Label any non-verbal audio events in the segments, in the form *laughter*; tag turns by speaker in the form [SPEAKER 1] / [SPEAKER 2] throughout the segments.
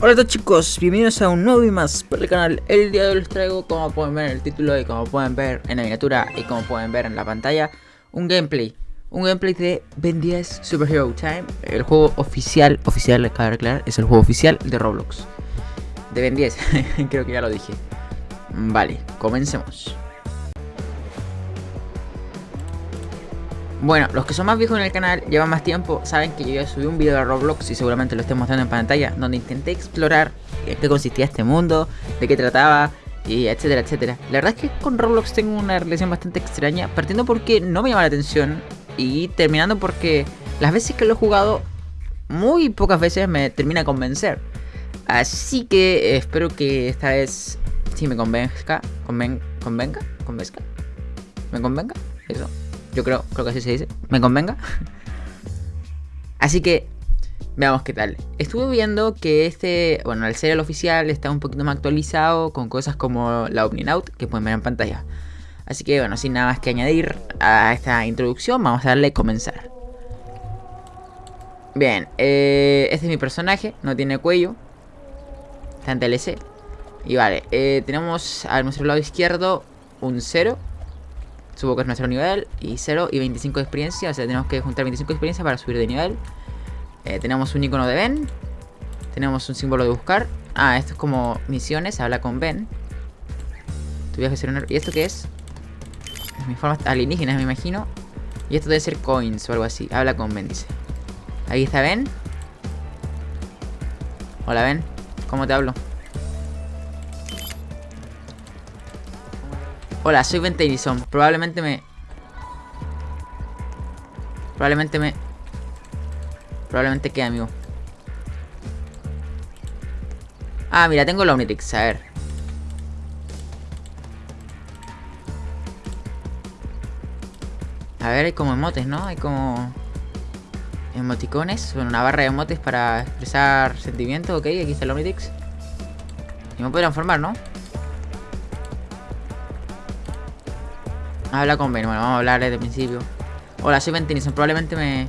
[SPEAKER 1] Hola a todos chicos, bienvenidos a un nuevo y más por el canal. El día de hoy les traigo, como pueden ver en el título y como pueden ver en la miniatura y como pueden ver en la pantalla Un gameplay, un gameplay de Ben 10 Superhero Time El juego oficial, oficial, cabe aclarar, es el juego oficial de Roblox. De Ben 10, *laughs* creo que ya lo dije. Vale, comencemos Bueno, los que son más viejos en el canal, llevan más tiempo, saben que yo ya subí un video de Roblox y seguramente lo estoy mostrando en pantalla, donde intenté explorar en qué consistía este mundo, de qué trataba, y etcétera, etcétera. La verdad es que con Roblox tengo una relación bastante extraña, partiendo porque no me llama la atención y terminando porque las veces que lo he jugado, muy pocas veces me termina a convencer. Así que espero que esta vez sí me convenzca, conven, convenga, convenzca, me convenga, eso. Yo creo, creo que así se dice. ¿Me convenga? así que, veamos qué tal. Estuve viendo que este, bueno, el serial oficial está un poquito más actualizado con cosas como la Opening Out que pueden ver en pantalla. Así que, bueno, sin nada más que añadir a esta introducción, vamos a darle comenzar. Bien, eh, este es mi personaje, no tiene cuello. Está en TLC. Y vale, eh, tenemos a nuestro lado izquierdo un 0 Supongo que es nuestro nivel. Y 0 y 25 de experiencia. O sea, tenemos que juntar 25 de experiencia para subir de nivel. Eh, tenemos un icono de Ben. Tenemos un símbolo de buscar. Ah, esto es como misiones. Habla con Ben. Tu viaje ser un... ¿Y esto qué es? Mi forma alienígenas, me imagino. Y esto debe ser coins o algo así. Habla con Ben, dice. Ahí está Ben. Hola, Ben. ¿Cómo te hablo? Hola, soy Ben Tennyson. Probablemente me... Probablemente me... Probablemente quede amigo. Ah, mira, tengo la Omnitrix. A ver. A ver, hay como emotes, ¿no? Hay como... Emoticones. Bueno, una barra de emotes para expresar sentimientos. Ok, aquí está el Omnitrix. Y me puedo transformar, ¿no? Habla con Ben. Bueno, vamos a hablar desde el principio. Hola, soy Ben Tennyson. Probablemente me...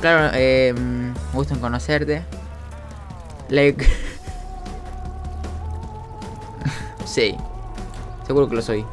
[SPEAKER 1] Claro, eh, me gusta en conocerte. Like... *laughs* sí. Seguro que lo soy.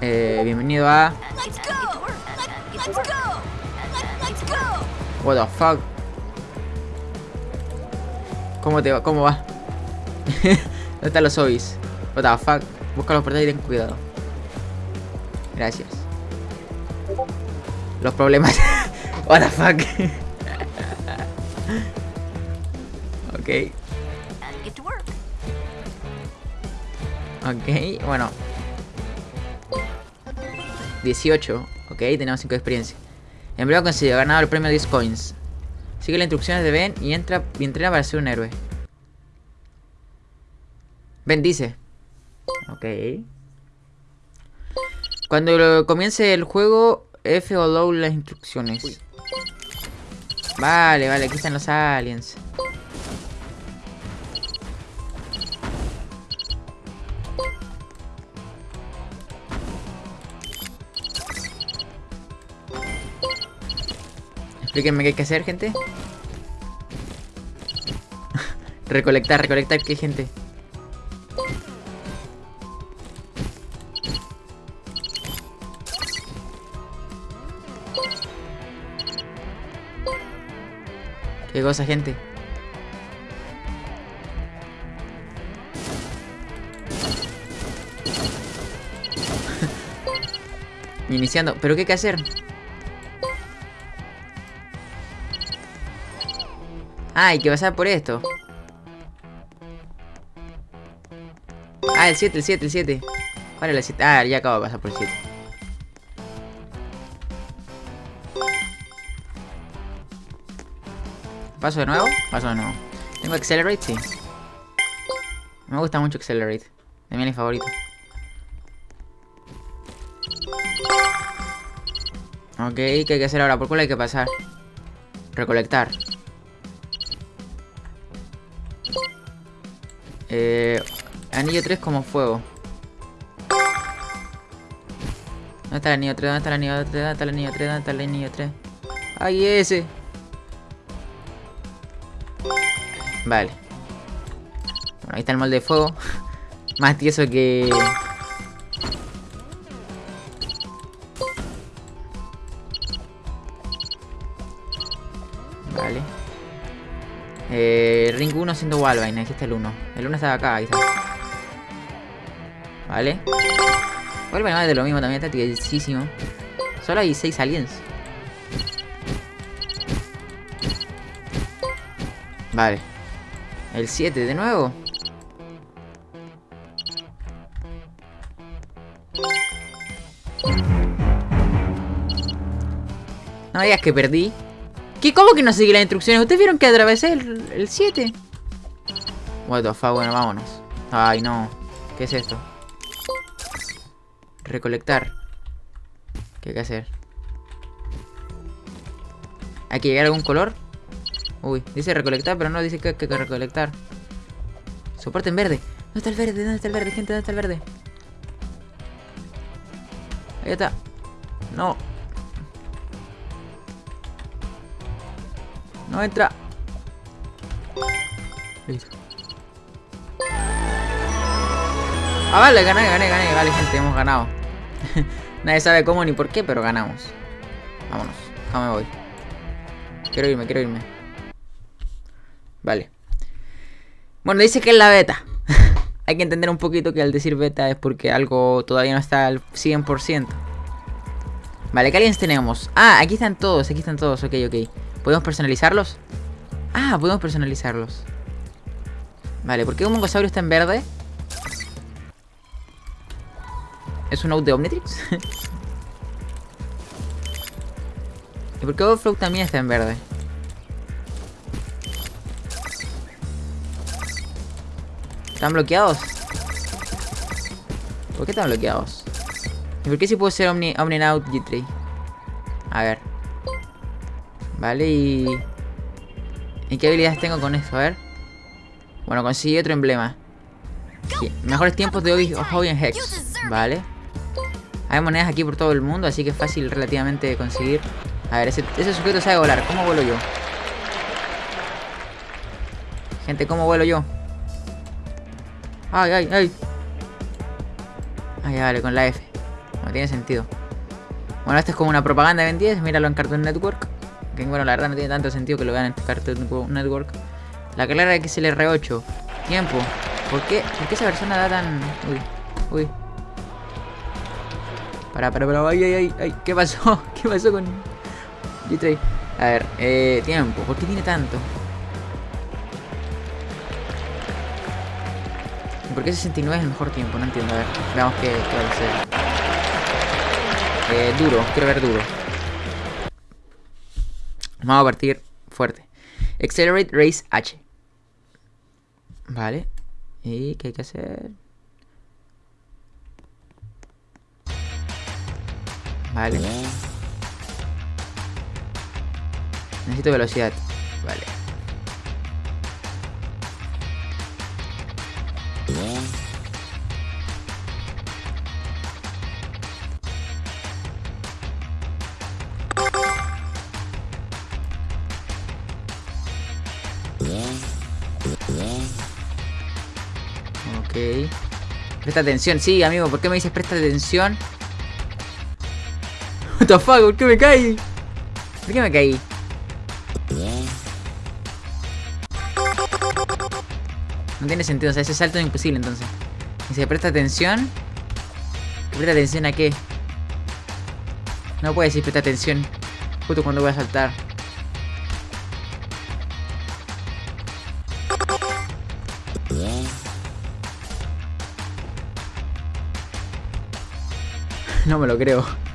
[SPEAKER 1] Eh, bienvenido a... What the fuck? ¿Cómo te va? ¿Cómo va? *laughs* ¿Dónde están los zombies? What the fuck? Busca los portales y ten cuidado. Gracias. Los problemas. *laughs* What the fuck. *laughs* ok. Ok, bueno. 18. Ok, tenemos 5 de experiencia. Empleado conseguido, ganado el premio 10 coins. Sigue las instrucciones de Ben y entra y entrena para ser un héroe. Ben dice. Ok. Cuando comience el juego, F o low las instrucciones. Vale, vale, aquí están los aliens. Explíquenme qué hay que hacer, gente. *laughs* recolectar, recolectar qué, gente. ¿Qué cosa, gente? *laughs* Iniciando. ¿Pero qué hay que hacer? Ah, hay que pasar por esto. Ah, el 7, el 7, el 7. ¿Cuál es el 7? Ah, ya acabo de pasar por el 7. ¿Paso de nuevo? Paso de nuevo. ¿Tengo Accelerate? Sí. Me gusta mucho Accelerate. De mi favorito. Ok, ¿qué hay que hacer ahora? ¿Por cuál hay que pasar? Recolectar. Eh, anillo 3 como fuego. ¿Dónde está el anillo 3? ¿Dónde está el anillo 3? ¿Dónde está el anillo 3? ¿Dónde está el anillo 3? ¡Ay, ese! Vale. Bueno, ahí está el molde de fuego. *laughs* Más tieso que... Vale. Eh, ring 1 siendo Walvine. Aquí está el 1. El 1 estaba acá. Está. Vale. Walvine va de lo mismo también. Está tiesísimo. Solo hay 6 aliens. Vale. El 7 de nuevo. No digas que perdí. ¿Qué? ¿Cómo que no seguí las instrucciones? ¿Ustedes vieron que atravesé el, 7? What the fuck, bueno, vámonos. Ay, no. ¿Qué es esto? Recolectar. ¿Qué hay que hacer? ¿Hay que llegar a algún color? Uy, dice recolectar, pero no dice que hay que recolectar. Soporte en verde. ¿Dónde está el verde? ¿Dónde está el verde, gente? ¿Dónde está el verde? Ahí está. No. No entra. Listo. Ah, vale, gané, gané, gané. Vale, gente, hemos ganado. *laughs* Nadie sabe cómo ni por qué, pero ganamos. Vámonos. Ya me voy. Quiero irme, quiero irme. Vale. Bueno, dice que es la beta. *laughs* Hay que entender un poquito que al decir beta es porque algo todavía no está al 100%. Vale, ¿qué aliens tenemos? Ah, aquí están todos, aquí están todos, ok, ok. ¿Podemos personalizarlos? Ah, podemos personalizarlos. Vale, ¿por qué un mongosaurio está en verde? ¿Es un out de Omnitrix? *laughs* ¿Y por qué Overflow también está en verde? ¿Están bloqueados? ¿Por qué están bloqueados? ¿Y por qué si puedo ser Omni, Omni Out G3? A ver. Vale, y... ¿Y qué habilidades tengo con esto? A ver. Bueno, conseguí otro emblema. Mejores tiempos de Hobby en Hex. Vale. Hay monedas aquí por todo el mundo, así que es fácil relativamente conseguir. A ver, ese, ese sujeto sabe volar. ¿Cómo vuelo yo? Gente, ¿cómo vuelo yo? Ay, ay, ay. Ay, vale, con la F. No tiene sentido. Bueno, esto es como una propaganda de Ben 10. Míralo en Cartoon Network. Que bueno, la verdad no tiene tanto sentido que lo vean en Cartoon Network. La carrera XLR8. Tiempo. ¿Por qué? ¿Por qué esa persona da tan...? Uy, uy. Para, para, para. Ay, ay, ay, ay. ¿Qué pasó? *laughs* ¿Qué pasó con? A ver, eh, tiempo. ¿Por qué tiene tanto? ¿Por qué 69 es el mejor tiempo? No entiendo. A ver, veamos qué, qué va a ser. Eh, duro, quiero ver duro. Vamos a partir fuerte. Accelerate Race H. Vale. ¿Y qué hay que hacer? Vale. Necesito velocidad. Vale. Presta atención, sí, amigo, ¿por qué me dices presta atención? What the fuck, ¿por qué me caí? ¿Por qué me caí? No tiene sentido, o sea, ese salto es imposible entonces. Dice, presta atención. ¿Presta atención a qué? No puede decir presta atención. Justo cuando voy a saltar. *laughs* No me lo creo. *laughs*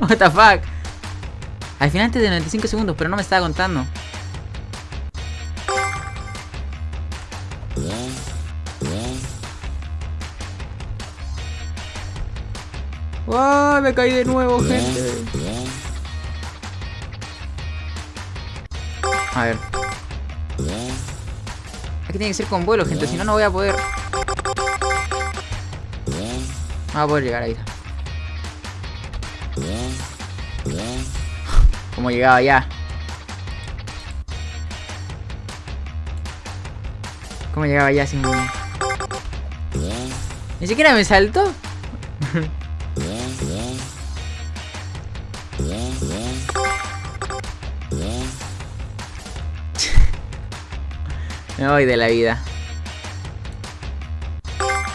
[SPEAKER 1] What? Al final antes de 95 segundos, pero no me estaba contando. ¡Wow! Me caí de nuevo, gente. A ver. Aquí tiene que ser con vuelo, gente, si no, no voy a poder. No va a poder llegar ahí. *laughs* Como llegaba ya. ¿Cómo llegaba ya sin... Ni siquiera me saltó. *laughs* me voy de la vida.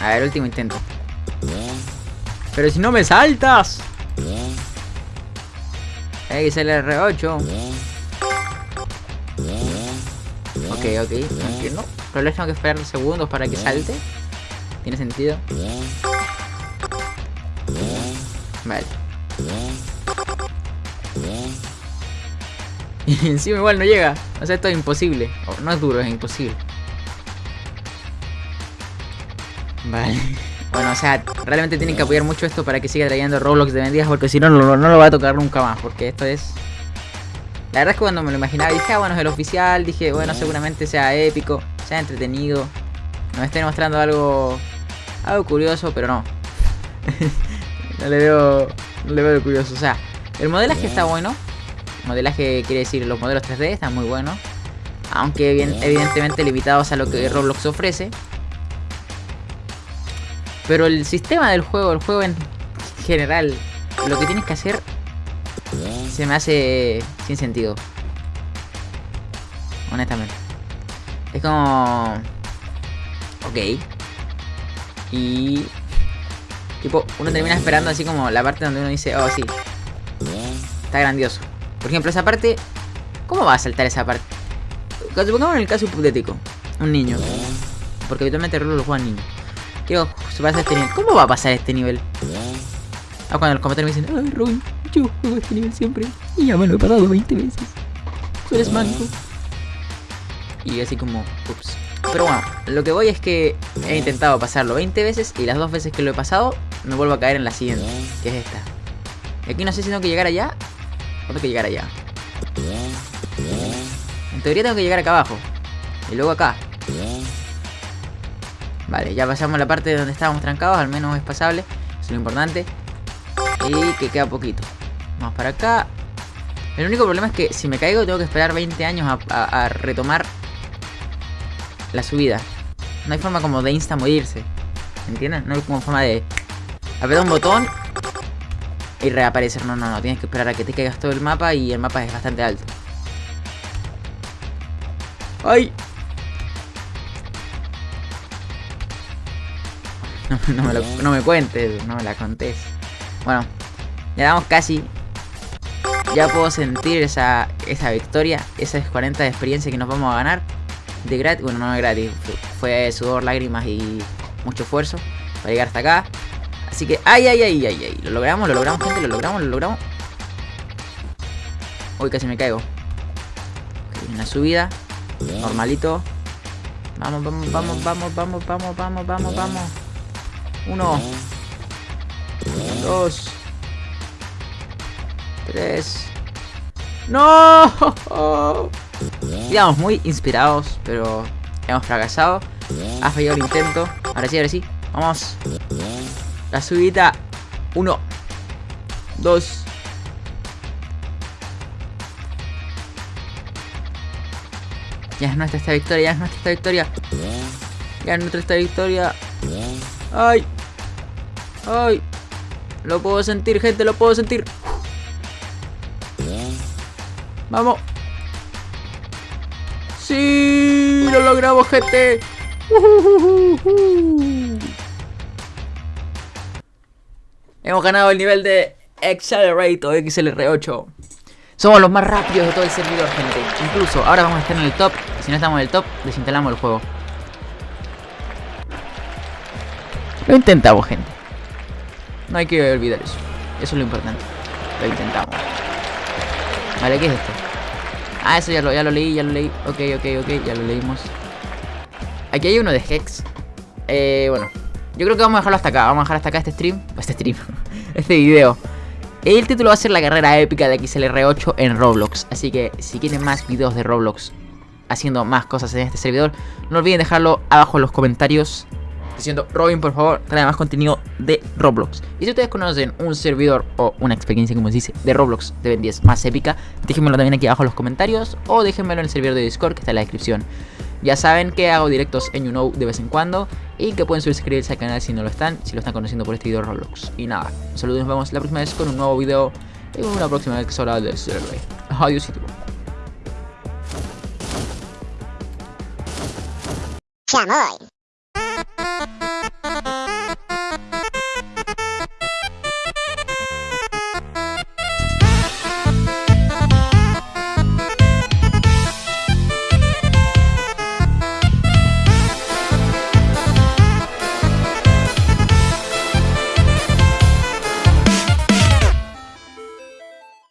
[SPEAKER 1] A ver, último intento. Pero si no me saltas. Hay que el R8. Ok, ok, entiendo. Pero tengo que esperar segundos para que salte. ¿Tiene sentido? Vale. *laughs* Y encima igual no llega. O sea, esto es imposible. no es duro, es imposible. Vale. *laughs* Bueno, o sea, realmente tienen que apoyar mucho esto para que siga trayendo Roblox de vendidas porque si no, no, lo va a tocar nunca más. Porque esto es... La verdad es que cuando me lo imaginaba dije, ah, bueno, es el oficial. Dije, bueno, seguramente sea épico, sea entretenido. Nos esté mostrando algo... Algo curioso, pero no. *laughs* no le veo... No le veo curioso. O sea, el modelaje está bueno. Modelaje quiere decir los modelos 3D están muy buenos. Aunque evidentemente limitados a lo que Roblox ofrece. Pero el sistema del juego, el juego en general, lo que tienes que hacer se me hace sin sentido. Honestamente. Es como... Ok. Y... Tipo, uno termina esperando así como la parte donde uno dice, oh sí. Está grandioso. Por ejemplo, esa parte... ¿Cómo va a saltar esa parte? Supongamos en el caso hipotético. Un niño. Porque habitualmente rol lo juegan niños. Quiero pasar este nivel. ¿Cómo va a pasar este nivel? Ah, cuando los comentarios me dicen, ay Robin, yo juego este nivel siempre. Y ya me lo he pasado 20 veces. Tú eres manco. Y así como, ups. Pero bueno, lo que voy es que he intentado pasarlo 20 veces y las dos veces que lo he pasado me vuelvo a caer en la siguiente, que es esta. Y aquí no sé si tengo que llegar allá tengo que llegar allá. En teoría tengo que llegar acá abajo. Y luego acá. Vale, ya pasamos la parte donde estábamos trancados, al menos es pasable, es lo importante. Y que queda poquito. Vamos para acá. El único problema es que si me caigo tengo que esperar 20 años a, retomar la subida. No hay forma como de insta morirse. ¿Entiendes? No hay como forma de apretar un botón y reaparecer. No, no, no. Tienes que esperar a que te caigas todo el mapa y el mapa es bastante alto. ¡Ay! *laughs* No, me, lo, no me cuentes, no me la contés. Bueno, ya damos casi. Ya puedo sentir esa, esa victoria, esa 40 de experiencia que nos vamos a ganar. De gratis, bueno, no es gratis, fue sudor, lágrimas y mucho esfuerzo para llegar hasta acá. Así que, ay, ay, ay, ay, ay. Lo logramos, lo logramos, gente, lo logramos, lo logramos. Uy, casi me caigo. una subida. Normalito. Vamos, vamos, vamos, vamos, vamos, vamos, vamos, vamos, vamos. Uno. Dos. Tres. ¡No! *laughs* Digamos, muy inspirados, pero hemos fracasado. Ha fallado el intento. Ahora sí, ahora sí. Vamos. La subida. Uno. Dos. Ya es nuestra esta victoria, ya es nuestra esta victoria. Ya es nuestra esta victoria. ¡Ay! ¡Ay! Lo puedo sentir, gente, lo puedo sentir. ¡Vamos! ¡Sí! ¡Lo logramos, gente! Hemos ganado el nivel de Accelerator XLR8. Somos los más rápidos de todo el servidor, gente. Incluso ahora vamos a estar en el top. Si no estamos en el top, desinstalamos el juego. Lo intentamos, gente. No hay que olvidar eso. Eso es lo importante. Lo intentamos. Vale, ¿qué es esto? Ah, eso ya lo, ya lo leí, ya lo leí. Ok, ok, ok, ya lo leímos. Aquí hay uno de Hex. Eh, bueno. Yo creo que vamos a dejarlo hasta acá. Vamos a dejar hasta acá este stream. Este stream. *laughs* este video. El título va a ser la carrera épica de XLR8 en Roblox. Así que si quieren más videos de Roblox haciendo más cosas en este servidor, no olviden dejarlo abajo en los comentarios. diciendo, Robin, por favor, trae más contenido de Roblox. Y si ustedes conocen un servidor o una experiencia, como se dice, de Roblox de Ben 10 más épica, déjenmelo también aquí abajo en los comentarios o déjenmelo en el servidor de Discord que está en la descripción. Ya saben que hago directos en YouKnow de vez en cuando y que pueden suscribirse al canal si no lo están, si lo están conociendo por este video de Roblox. Y nada, un saludo y nos vemos la próxima vez con un nuevo video y una próxima vez hora de serle. Adiós y